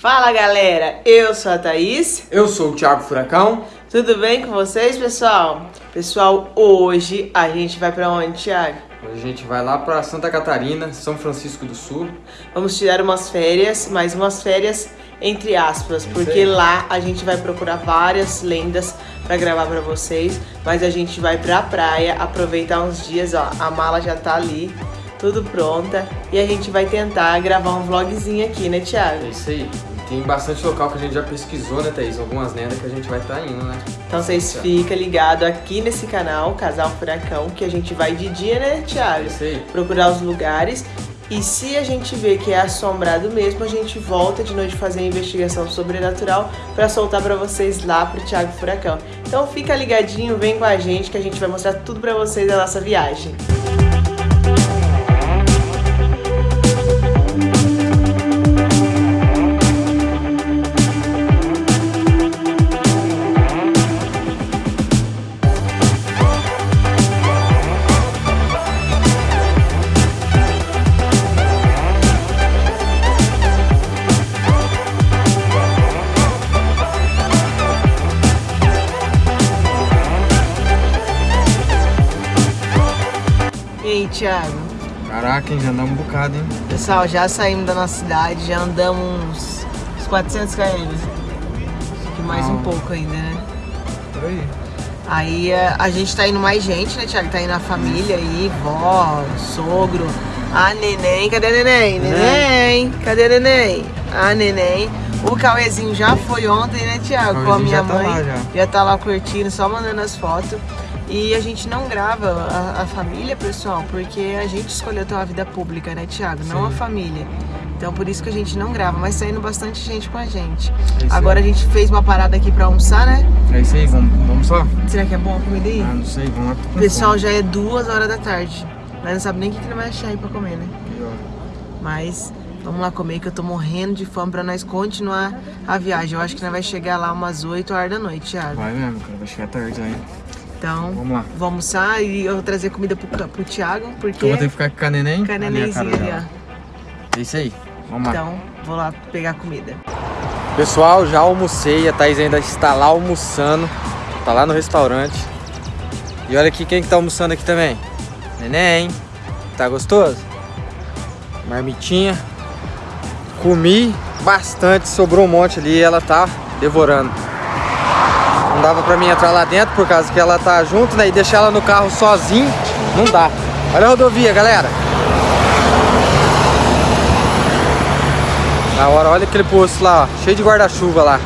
Fala galera, eu sou a Thaís. Eu sou o Thiago Furacão. Tudo bem com vocês, pessoal? Pessoal, hoje a gente vai pra onde, Thiago? Hoje a gente vai lá pra Santa Catarina, São Francisco do Sul. Vamos tirar umas férias, mas umas férias entre aspas, porque lá a gente vai procurar várias lendas pra gravar pra vocês, mas a gente vai pra praia aproveitar uns dias, ó, a mala já tá ali, tudo pronta, e a gente vai tentar gravar um vlogzinho aqui, né, Thiago? É isso aí. Tem bastante local que a gente já pesquisou, né, Thaís? Algumas lendas que a gente vai estar tá indo, né? Então vocês ficam ligados aqui nesse canal, Casal Furacão, que a gente vai de dia, né, Thiago? É isso aí. Procurar os lugares. E se a gente vê que é assombrado mesmo, a gente volta de noite fazer a investigação sobrenatural para soltar para vocês lá pro Thiago Furacão. Então fica ligadinho, vem com a gente que a gente vai mostrar tudo para vocês da nossa viagem. Thiago? Caraca, hein, já andamos um bocado, hein? Pessoal, já saímos da nossa cidade, já andamos uns, uns 400 km. Acho que mais Não. um pouco ainda, né? Por aí. Aí a, eh, a, gente tá indo mais gente, né, Thiago? Tá indo a família aí, vó, sogro, a neném. Cadê a neném? Neném! Cadê a neném? A neném. O Cauêzinho já foi ontem, né, Thiago? Com a minha tá mãe. Tá já. já tá lá curtindo, só mandando as fotos. E a gente não grava a, a, família, pessoal, porque a gente escolheu ter uma vida pública, né, Thiago? Não a família. Então por isso que a gente não grava, mas tá indo bastante gente com a gente. É Agora a gente fez uma parada aqui pra almoçar, né? É isso aí, vamos, vamos só? Será que é bom a comida aí? Ah, não sei, vamos lá. Pessoal, já é duas horas da tarde. Mas não sabe nem o que, que ele vai achar aí pra comer, né? Mas vamos lá comer que eu tô morrendo de fome pra nós continuar a viagem. Eu acho que nós vai chegar lá umas 8 horas da noite, Thiago. Vai mesmo, cara, vai chegar tarde aí. Então, vamos lá. Vamos almoçar e eu vou trazer comida pro, pro Thiago, porque... Eu vou ter que ficar com a neném? Com a nenenzinha ali, ó. É isso aí, vamos lá. Então, vou lá pegar comida. Pessoal, já almocei, a Thaís ainda está lá almoçando. Tá lá no restaurante. E olha aqui quem que tá almoçando aqui também. Neném, tá gostoso? Marmitinha. Comi bastante, sobrou um monte ali e ela tá devorando. Não dava pra mim entrar lá dentro por causa que ela tá junto, né? E deixar ela no carro sozinho, não dá. Olha a rodovia, galera. Na hora, olha aquele posto lá, ó, cheio de guarda-chuva lá.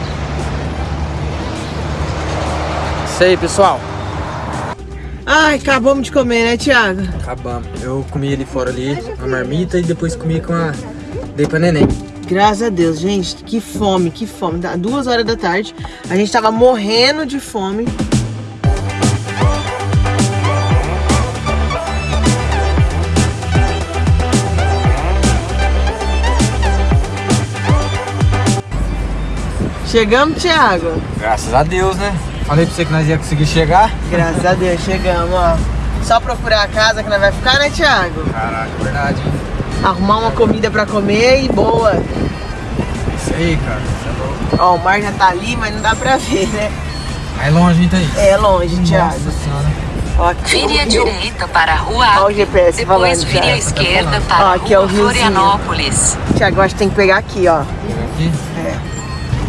Isso aí, pessoal. Ai, acabamos de comer, né, Thiago? Acabamos. Eu comi ali fora ali, a marmita e depois comi com a... Dei pra neném. Graças a Deus, gente, que fome, que fome. Tá duas horas da tarde, a gente tava morrendo de fome. Chegamos, Thiago? Graças a Deus, né? Falei pra você que nós ia conseguir chegar. Graças a Deus, chegamos, ó. Só procurar a casa que nós vai ficar, né, Thiago? Caraca, verdade, hein? arrumar uma comida pra comer e boa. Isso aí, cara. É Ó, o mar já tá ali, mas não dá pra ver, né? É longe, então isso? É longe, Nossa Thiago. Ó, vire à direita para a rua Ó, o GPS depois falando, vire à esquerda para ó, aqui a rua é o Florianópolis. Tiago, acho que tem que pegar aqui, ó. Pegar aqui? É.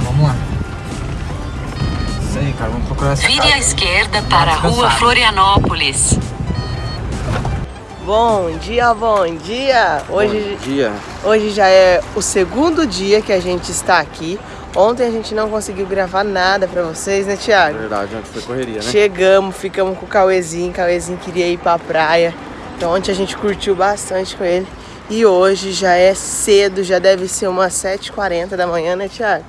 Vamos lá. Isso aí, cara, vamos procurar essa Vire à esquerda para a rua Florianópolis. Bom dia, bom dia. Hoje, bom dia. Hoje já é o segundo dia que a gente está aqui. Ontem a gente não conseguiu gravar nada pra vocês, né, Thiago? Verdade, ontem foi correria, né? Chegamos, ficamos com o Cauêzinho. O Cauêzinho queria ir pra praia. Então ontem a gente curtiu bastante com ele. E hoje já é cedo, já deve ser umas 7h40 da manhã, né, Thiago?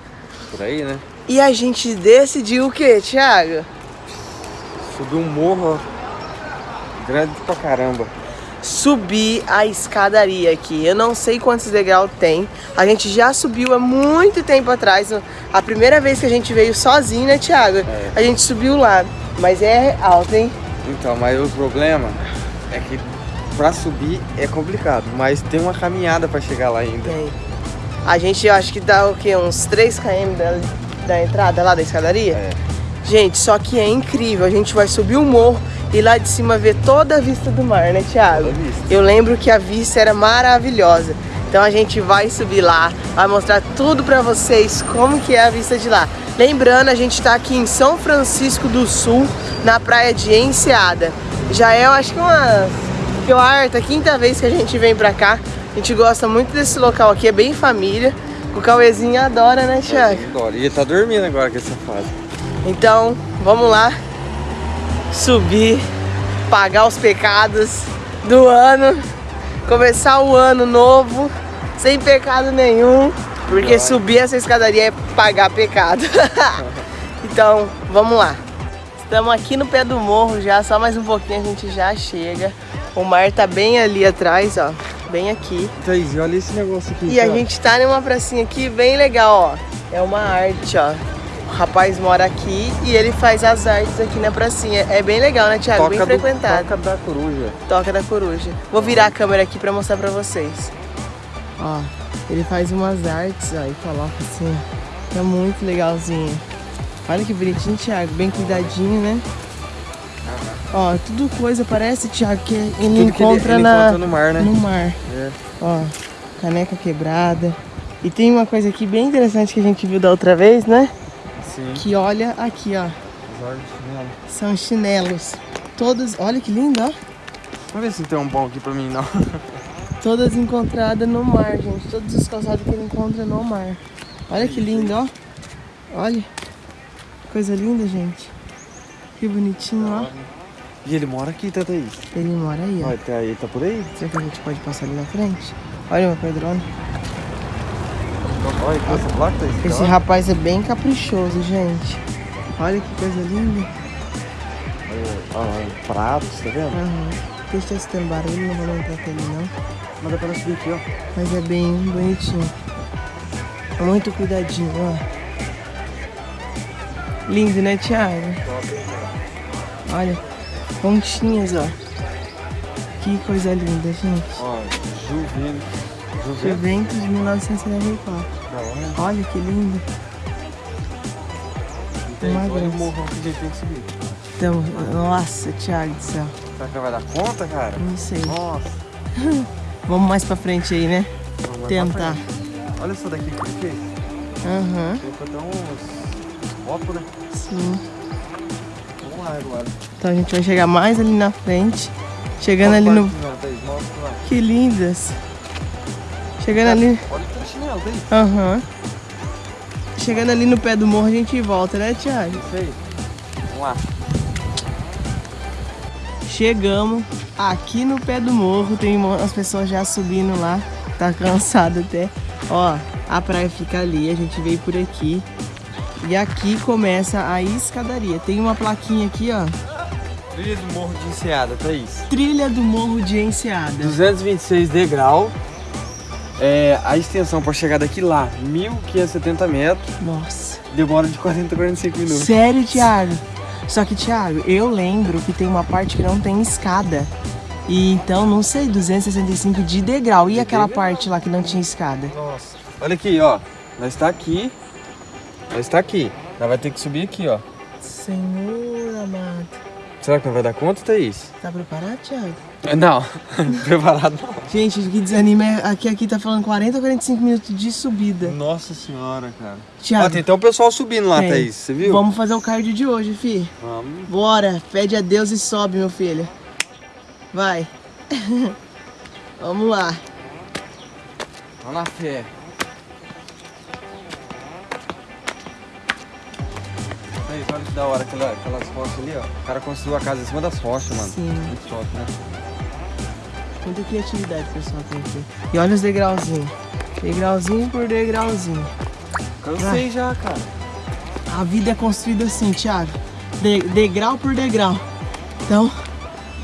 Por aí, né? E a gente decidiu o quê, Thiago? Subir um morro grande pra caramba subir a escadaria aqui. Eu não sei quantos degraus tem. A gente já subiu há muito tempo atrás. A primeira vez que a gente veio sozinho, né, Thiago? É. A gente subiu lá. Mas é alto, hein? Então, mas o problema é que pra subir é complicado. Mas tem uma caminhada pra chegar lá ainda. Tem. A gente, eu acho que dá o quê? Uns 3 km da, da entrada lá da escadaria? É. Gente, só que é incrível. A gente vai subir o morro e lá de cima ver toda a vista do mar, né, Thiago? Eu lembro que a vista era maravilhosa. Então a gente vai subir lá, vai mostrar tudo pra vocês como que é a vista de lá. Lembrando, a gente tá aqui em São Francisco do Sul, na praia de Enseada. Já é, eu acho que uma quarta, quinta vez que a gente vem pra cá. A gente gosta muito desse local aqui, é bem família. O Cauêzinho adora, né, Thiago? Adoro. E ele tá dormindo agora com essa fase. Então, vamos lá subir, pagar os pecados do ano, começar o ano novo sem pecado nenhum, porque subir essa escadaria é pagar pecado. então, vamos lá. Estamos aqui no pé do morro já, só mais um pouquinho a gente já chega. O mar tá bem ali atrás, ó, bem aqui. Thaís, olha esse negócio aqui. E a gente tá numa pracinha aqui bem legal, ó. É uma arte, ó. O rapaz mora aqui e ele faz as artes aqui na pracinha. É bem legal, né, Thiago? bem frequentado. Toca da coruja. Toca da coruja. Vou virar a câmera aqui pra mostrar pra vocês. Ó, ele faz umas artes, ó, e coloca assim. É muito legalzinho. Olha que bonitinho, Thiago. Bem cuidadinho, né? Ó, tudo coisa, parece, Thiago, que ele Tudo que ele- encontra ele na... encontra no mar, né? No mar. É. Ó, caneca quebrada. E tem uma coisa aqui bem interessante que a gente viu da outra vez, né? Sim. Que olha aqui, ó. São chinelos. Todos, olha que lindo, ó. Vamos ver se tem um bom aqui pra mim, não. Todas encontradas no mar, gente. Todos os calçados que ele encontra no mar. Olha que lindo, ó. Olha. Coisa linda, gente. Que bonitinho, ó. E ele mora aqui, tá, Thaís? Ele mora aí, ó. Olha, tá aí, tá por aí? Será que a gente pode passar ali na frente? Olha, meu pedrone. Olha, que essa placa, Thaís. Esse Olha. rapaz é bem caprichoso, gente. Olha que coisa linda. Olha, pratos, tá vendo? Aham. Deixa eu escutando barulho, não vou entrar com ele não. Mas dá pra subir aqui, ó. Mas é bem bonitinho. Muito cuidadinho, ó. Lindo, né, Thiago? Olha, pontinhas, ó. Que coisa linda, gente. Ó, Juveno. Juventus de 1974. Da hora. Olha que lindo. Tem Uma olha o que a gente tem que subir. Então, nossa, Thiago do céu. Será que vai dar conta, cara? Não sei. Nossa. Vamos mais pra frente aí, né? Vamos lá Tentar. Olha essa daqui que ele fez. Aham, Tem até uns copos, né? sim. Vamos lá agora. Então a gente vai chegar mais ali na frente. Chegando ali no... Que lindas. Chegando ali... Olha o chinelo, Thaís. Aham. Chegando ali no pé do morro a gente volta, né, Thiago? Isso aí. Vamos lá. Chegamos aqui no pé do morro, tem umas pessoas já subindo lá, tá cansado até. Ó, a praia fica ali, a gente veio por aqui. E aqui começa a escadaria. Tem uma plaquinha aqui, ó. Trilha do Morro de Enseada, Thaís. Trilha do Morro de Enseada. 226 degrau. É, a extensão para chegar daqui lá, 1.570 metros. Nossa. Demora de 40 a 45 minutos. Sério, Thiago? Só que, Thiago, eu lembro que tem uma parte que não tem escada. E então, não sei, 265 de degrau. E aquela degrau? parte lá que não tinha escada? Nossa. Olha aqui, ó. Nós está aqui. Nós está aqui. Nós vai ter que subir aqui, ó. Senhor amado. Será que não vai dar conta, Thaís? Tá preparado, Thiago? Não, preparado não. Gente, o que desanima é aqui, aqui tá falando 40 ou 45 minutos de subida. Nossa senhora, cara. Thiago, Ó, tem até um pessoal subindo lá, tem. Thaís. Você viu? vamos fazer o cardio de hoje, fi. Vamos. Bora, pede a Deus e sobe, meu filho. Vai. vamos lá. Vamos na fé. Olha que da hora aquela, aquelas rochas ali, ó. O cara construiu a casa em cima das rochas, mano. Sim. Muito top, né? Muita criatividade o pessoal tem aqui. E olha os degrauzinhos. Degrauzinho por degrauzinho. Cansei já, cara. A vida é construída assim, Thiago. De- degrau por degrau. Então,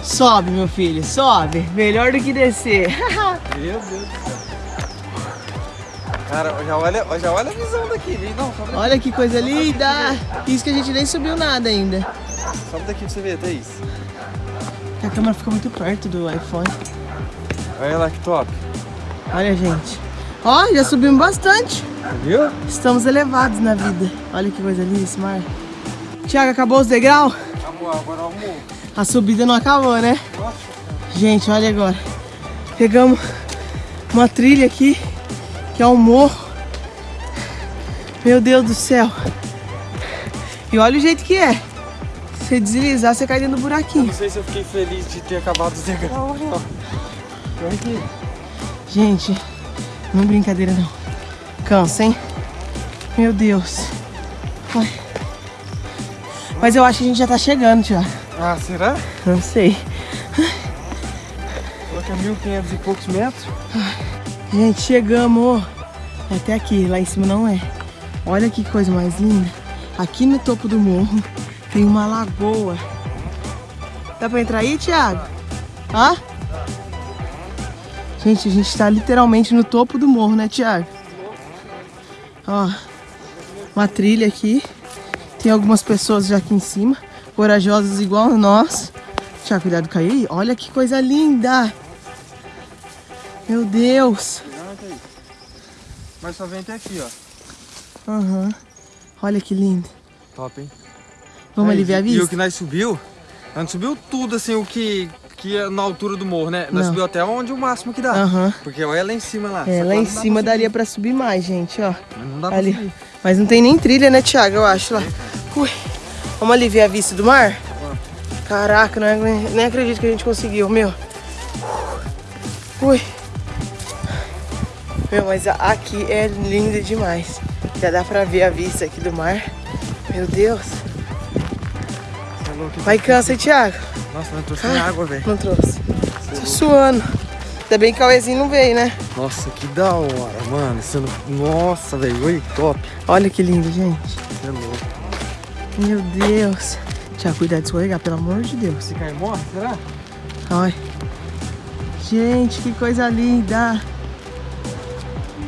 sobe, meu filho, sobe. Melhor do que descer. Meu Deus do céu. Cara, já olha, já olha a visão daqui. Vem, Não, sobe daqui. Olha que coisa linda. Isso que a gente nem subiu nada ainda. Sobe daqui pra você ver, Thaís. A câmera fica muito perto do iPhone. Olha lá que top. Olha, gente. Ó, já subimos bastante. Viu? Estamos elevados na vida. Olha que coisa linda esse mar. Tiago, acabou os degraus? Acabou, agora vamos. A subida não acabou, né? Gente, olha agora. Pegamos uma trilha aqui, que é um morro. Meu Deus do céu. E olha o jeito que é. Se deslizar, você cai dentro do buraquinho. Não sei se eu fiquei feliz de ter acabado os degraus. Olha aqui. Gente, não é brincadeira não. Cansa, hein? Meu Deus. Ai. Mas eu acho que a gente já tá chegando, Tiago. Ah, será? Não sei. Coloca 1.500 e poucos metros. Gente, chegamos. Até aqui, lá em cima não é. Olha que coisa mais linda. Aqui no topo do morro tem uma lagoa. Dá pra entrar aí, Thiago? Hã? Gente, a gente tá literalmente no topo do morro, né, Thiago? Ó, uma trilha aqui. Tem algumas pessoas já aqui em cima, corajosas igual nós. Tiago, cuidado de cair. Olha que coisa linda. Meu Deus. Mas só vem até aqui, ó. Aham. Olha que lindo. Top, hein? Vamos Aí, ali ver a E o vista? que nós subiu, gente subiu tudo assim, o que, que é na altura do morro, né? Nós Não. subiu até onde o máximo que dá. Aham. Porque olha lá em cima lá. É, lá em cima pra daria pra subir mais, gente, ó. Mas Não dá pra Ali. subir. Mas não tem nem trilha, né, Thiago? Eu acho lá. Ui. Vamos ali ver a vista do mar? Caraca, não é- nem acredito que a gente conseguiu, meu. Ui. Meu, mas aqui é linda demais. Já dá pra ver a vista aqui do mar. Meu Deus. Você é louco. Vai cansa, hein, Thiago? Nossa, não trouxe Ai. nem água, velho. Não trouxe. Tô suando. Ainda bem que o Cauêzinho não veio, né? Nossa, que da hora, mano. Nossa, velho. Oi, top. Olha que lindo, gente. Você é louco. Meu Deus. Tiago, cuidado de escorregar, pelo amor de Deus. Se cai morre, será? Olha. Gente, que coisa linda.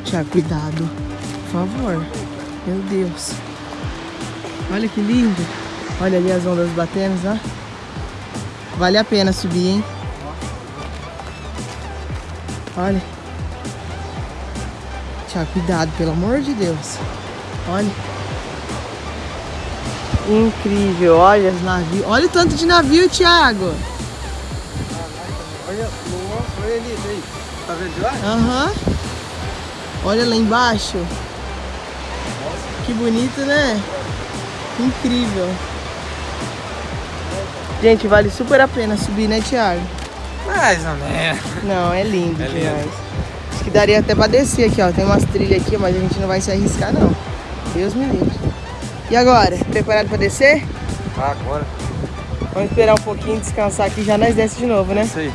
Tiago, cuidado. Por favor. Meu Deus. Olha que lindo. Olha ali as ondas batendo, ó. Vale a pena subir, hein? Olha. Tiago, cuidado, pelo amor de Deus. Olha. Incrível, olha os navios. Olha o tanto de navio, Thiago. Olha, nossa, olha ali, aí. Tá vendo de lá? Aham. Olha lá embaixo. Que bonito, né? Incrível. Gente, vale super a pena subir, né, Thiago? Mais ou menos. Não, é lindo É lindo. demais. Acho que daria até pra descer aqui, ó. Tem umas trilhas aqui, mas a gente não vai se arriscar, não. Deus me livre. E agora? Preparado pra descer? Ah, agora. Vamos esperar um pouquinho, descansar aqui, já nós desce de novo, né? Isso aí.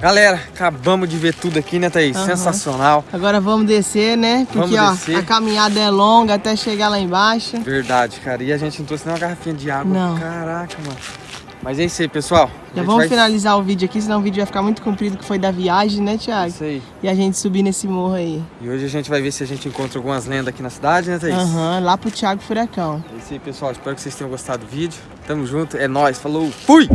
Galera, acabamos de ver tudo aqui, né, Thaís? Aham. Sensacional. Agora vamos descer, né? Porque, Vamos ó, descer. a caminhada é longa até chegar lá embaixo. Verdade, cara. E a gente não trouxe nem uma garrafinha de água. Não. Caraca, mano. Mas é isso aí, pessoal. Já vamos vai- finalizar o vídeo aqui, senão o vídeo vai ficar muito comprido, que foi da viagem, né, Thiago? Isso aí. E a gente subir nesse morro aí. E hoje a gente vai ver se a gente encontra algumas lendas aqui na cidade, né, Thaís? Aham, lá pro Thiago Furacão. É isso aí, pessoal. Espero que vocês tenham gostado do vídeo. Tamo junto. É nóis. Falou. Fui!